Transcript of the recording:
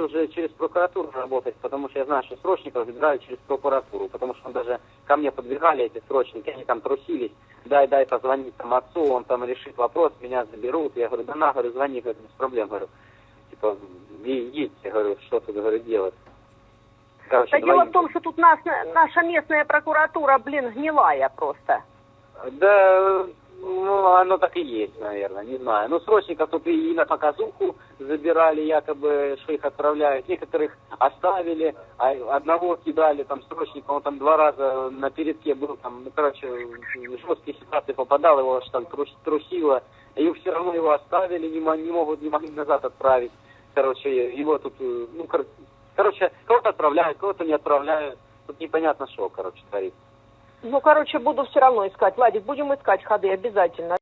лучше уже через прокуратуру работать, потому что я знаю, что срочников забирают через прокуратуру, потому что даже ко мне подбегали эти срочники, они там трусились, дай, дай позвонить там отцу, он там решит вопрос, меня заберут. Я говорю, да на, говорю, звони, говорю, без проблем, говорю. Типа, «Е- едьте, говорю, что тут, говорю, делать. Короче, Да дело в том, что тут нас, наша местная прокуратура, блин, гнилая просто. Да, ну, оно так и есть, наверное, не знаю. Ну, срочников тут и на показуху забирали, якобы, что их отправляют. Некоторых оставили, а одного кидали, там, срочника, он там два раза на передке был, там, ну, короче, в жесткие ситуации попадал, его аж там трус- трусило. И все равно его оставили, не, не могут, не могли назад отправить. Короче, его тут, ну, кор- короче, кого-то отправляют, кого-то не отправляют. Тут непонятно что, короче, творится. Ну, короче, буду все равно искать. Владик, будем искать ходы обязательно.